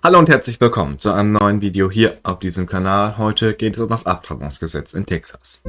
Hallo und herzlich willkommen zu einem neuen Video hier auf diesem Kanal. Heute geht es um das Abtreibungsgesetz in Texas.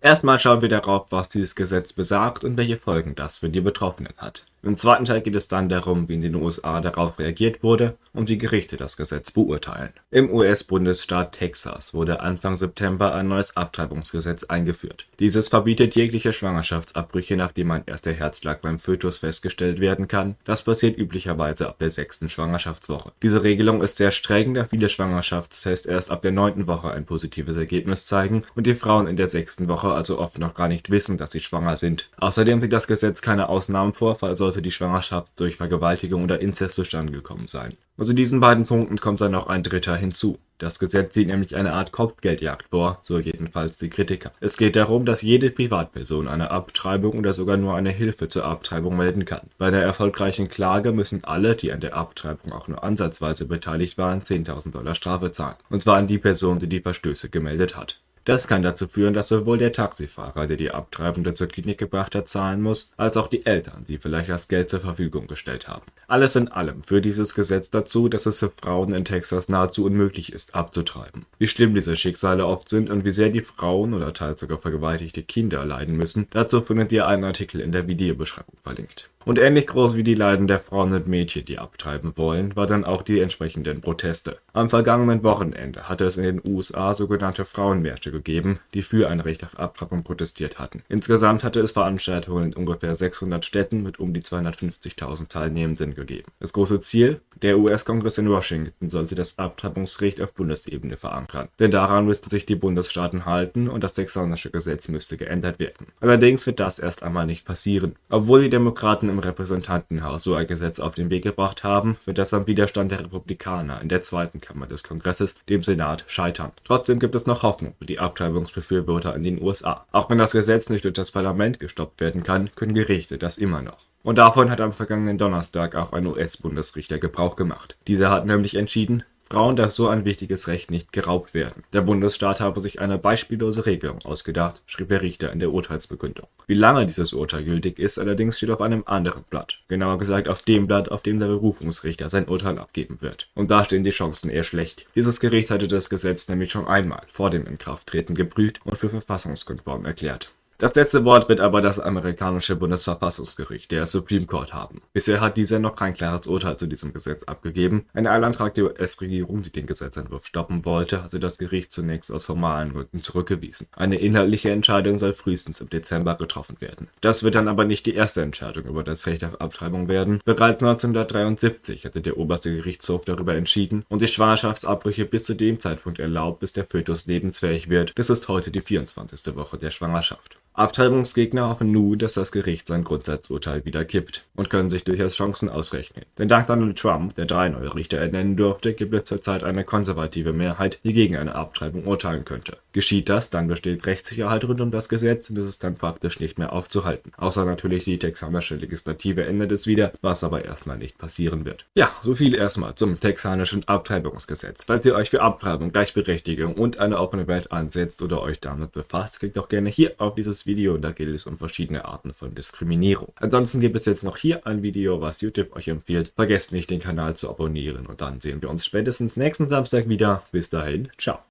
Erstmal schauen wir darauf, was dieses Gesetz besagt und welche Folgen das für die Betroffenen hat. Im zweiten Teil geht es dann darum, wie in den USA darauf reagiert wurde und wie Gerichte das Gesetz beurteilen. Im US-Bundesstaat Texas wurde Anfang September ein neues Abtreibungsgesetz eingeführt. Dieses verbietet jegliche Schwangerschaftsabbrüche, nachdem ein erster Herzschlag beim Fötus festgestellt werden kann. Das passiert üblicherweise ab der sechsten Schwangerschaftswoche. Diese Regelung ist sehr streng, da viele Schwangerschaftstests erst ab der neunten Woche ein positives Ergebnis zeigen und die Frauen in der sechsten Woche also oft noch gar nicht wissen, dass sie schwanger sind. Außerdem sieht das Gesetz keine Ausnahmen vor, falls sollte die Schwangerschaft durch Vergewaltigung oder Inzest zustande gekommen sein. Und zu diesen beiden Punkten kommt dann noch ein dritter hinzu. Das Gesetz sieht nämlich eine Art Kopfgeldjagd vor, so jedenfalls die Kritiker. Es geht darum, dass jede Privatperson eine Abtreibung oder sogar nur eine Hilfe zur Abtreibung melden kann. Bei einer erfolgreichen Klage müssen alle, die an der Abtreibung auch nur ansatzweise beteiligt waren, 10.000 Dollar Strafe zahlen. Und zwar an die Person, die die Verstöße gemeldet hat. Das kann dazu führen, dass sowohl der Taxifahrer, der die Abtreibende zur Klinik gebracht hat, zahlen muss, als auch die Eltern, die vielleicht das Geld zur Verfügung gestellt haben. Alles in allem führt dieses Gesetz dazu, dass es für Frauen in Texas nahezu unmöglich ist, abzutreiben. Wie schlimm diese Schicksale oft sind und wie sehr die Frauen oder teils sogar vergewaltigte Kinder leiden müssen, dazu findet ihr einen Artikel in der Videobeschreibung verlinkt. Und ähnlich groß wie die Leiden der Frauen und Mädchen, die abtreiben wollen, war dann auch die entsprechenden Proteste. Am vergangenen Wochenende hatte es in den USA sogenannte Frauenmärsche gegeben, die für ein Recht auf Abtreibung protestiert hatten. Insgesamt hatte es Veranstaltungen in ungefähr 600 Städten mit um die 250.000 Teilnehmenden gegeben. Das große Ziel? Der US-Kongress in Washington sollte das Abtreibungsrecht auf Bundesebene verankern. Denn daran müssten sich die Bundesstaaten halten und das texanische Gesetz müsste geändert werden. Allerdings wird das erst einmal nicht passieren. Obwohl die Demokraten im im Repräsentantenhaus so ein Gesetz auf den Weg gebracht haben, wird das am Widerstand der Republikaner in der zweiten Kammer des Kongresses, dem Senat, scheitern. Trotzdem gibt es noch Hoffnung für die Abtreibungsbefürworter in den USA. Auch wenn das Gesetz nicht durch das Parlament gestoppt werden kann, können Gerichte das immer noch. Und davon hat am vergangenen Donnerstag auch ein US-Bundesrichter Gebrauch gemacht. Dieser hat nämlich entschieden, Frauen darf so ein wichtiges Recht nicht geraubt werden. Der Bundesstaat habe sich eine beispiellose Regelung ausgedacht, schrieb der Richter in der Urteilsbegründung. Wie lange dieses Urteil gültig ist, allerdings steht auf einem anderen Blatt. Genauer gesagt auf dem Blatt, auf dem der Berufungsrichter sein Urteil abgeben wird. Und da stehen die Chancen eher schlecht. Dieses Gericht hatte das Gesetz nämlich schon einmal vor dem Inkrafttreten geprüft und für verfassungskonform erklärt. Das letzte Wort wird aber das amerikanische Bundesverfassungsgericht, der Supreme Court, haben. Bisher hat dieser noch kein klares Urteil zu diesem Gesetz abgegeben. Ein Eilantrag der US-Regierung, die den Gesetzentwurf stoppen wollte, hatte das Gericht zunächst aus formalen Gründen zurückgewiesen. Eine inhaltliche Entscheidung soll frühestens im Dezember getroffen werden. Das wird dann aber nicht die erste Entscheidung über das Recht auf Abtreibung werden. Bereits 1973 hatte der oberste Gerichtshof darüber entschieden und die Schwangerschaftsabbrüche bis zu dem Zeitpunkt erlaubt, bis der Fötus lebensfähig wird. Das ist heute die 24. Woche der Schwangerschaft. Abtreibungsgegner hoffen nun, dass das Gericht sein Grundsatzurteil wieder kippt und können sich durchaus Chancen ausrechnen. Denn dank Donald Trump, der drei neue Richter ernennen durfte, gibt es zurzeit eine konservative Mehrheit, die gegen eine Abtreibung urteilen könnte. Geschieht das, dann besteht Rechtssicherheit rund um das Gesetz und es ist dann praktisch nicht mehr aufzuhalten. Außer natürlich die texanische Legislative ändert es wieder, was aber erstmal nicht passieren wird. Ja, so viel erstmal zum texanischen Abtreibungsgesetz. Falls ihr euch für Abtreibung, Gleichberechtigung und eine offene Welt ansetzt oder euch damit befasst, klickt doch gerne hier auf dieses Video und da geht es um verschiedene Arten von Diskriminierung. Ansonsten gibt es jetzt noch hier ein Video, was YouTube euch empfiehlt. Vergesst nicht, den Kanal zu abonnieren und dann sehen wir uns spätestens nächsten Samstag wieder. Bis dahin, ciao.